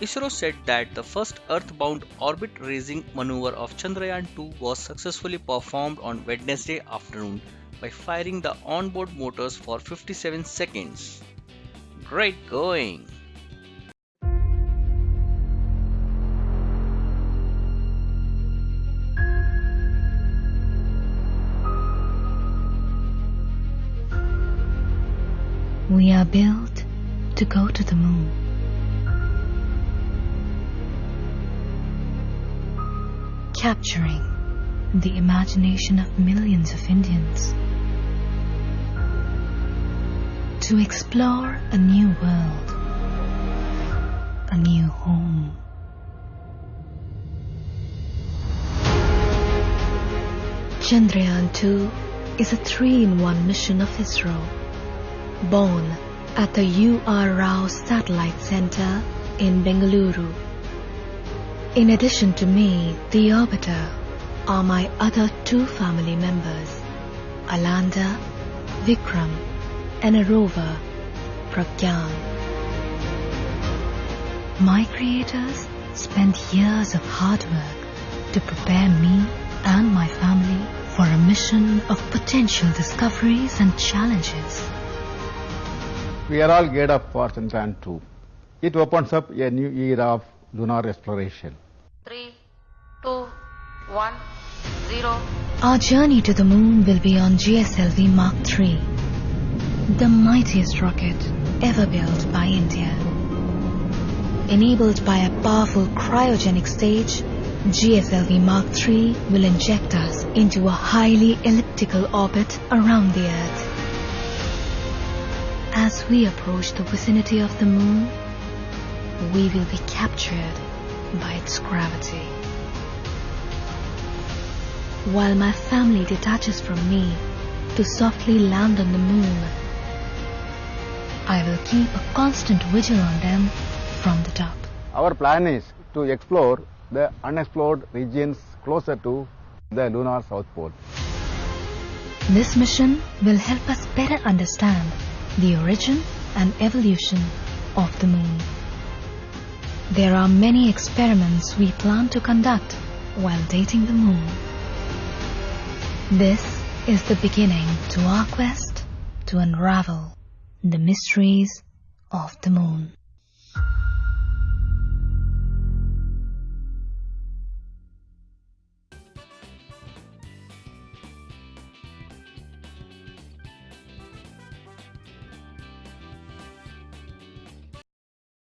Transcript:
ISRO said that the first Earth-bound orbit-raising maneuver of Chandrayaan-2 was successfully performed on Wednesday afternoon by firing the onboard motors for 57 seconds. Great going! We are built to go to the moon. Capturing the imagination of millions of Indians. To explore a new world, a new home. Chandrayaan 2 is a three-in-one mission of ISRO born at the U.R. Rao Satellite Center in Bengaluru. In addition to me, the orbiter, are my other two family members, a lander, Vikram, and a rover, Pragyan. My creators spent years of hard work to prepare me and my family for a mission of potential discoveries and challenges. We are all geared up for Chandrayaan 2. It opens up a new era of lunar exploration. Three, two, one, zero. Our journey to the moon will be on GSLV Mark III, the mightiest rocket ever built by India. Enabled by a powerful cryogenic stage, GSLV Mark III will inject us into a highly elliptical orbit around the Earth. As we approach the vicinity of the moon, we will be captured by its gravity. While my family detaches from me to softly land on the moon, I will keep a constant vigil on them from the top. Our plan is to explore the unexplored regions closer to the lunar south pole. This mission will help us better understand the origin and evolution of the moon. There are many experiments we plan to conduct while dating the moon. This is the beginning to our quest to unravel the mysteries of the moon.